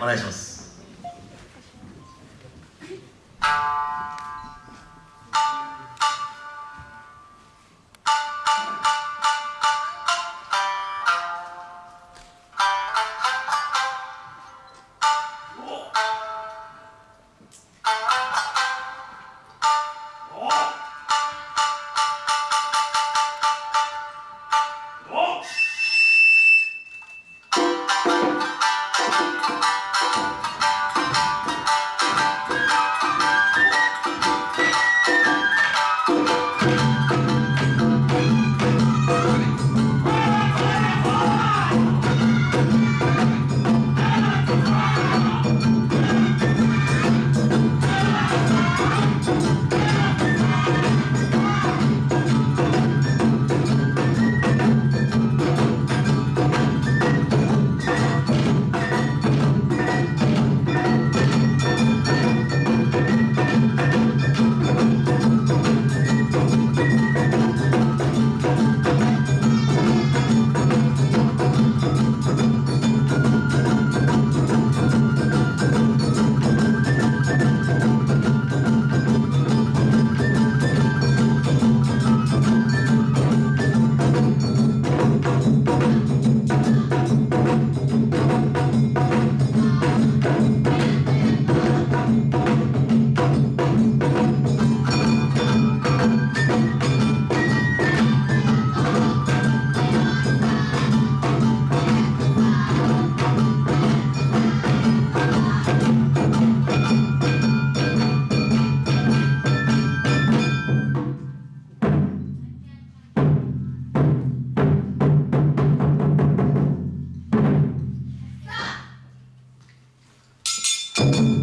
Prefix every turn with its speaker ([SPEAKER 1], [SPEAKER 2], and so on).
[SPEAKER 1] お願いします。you.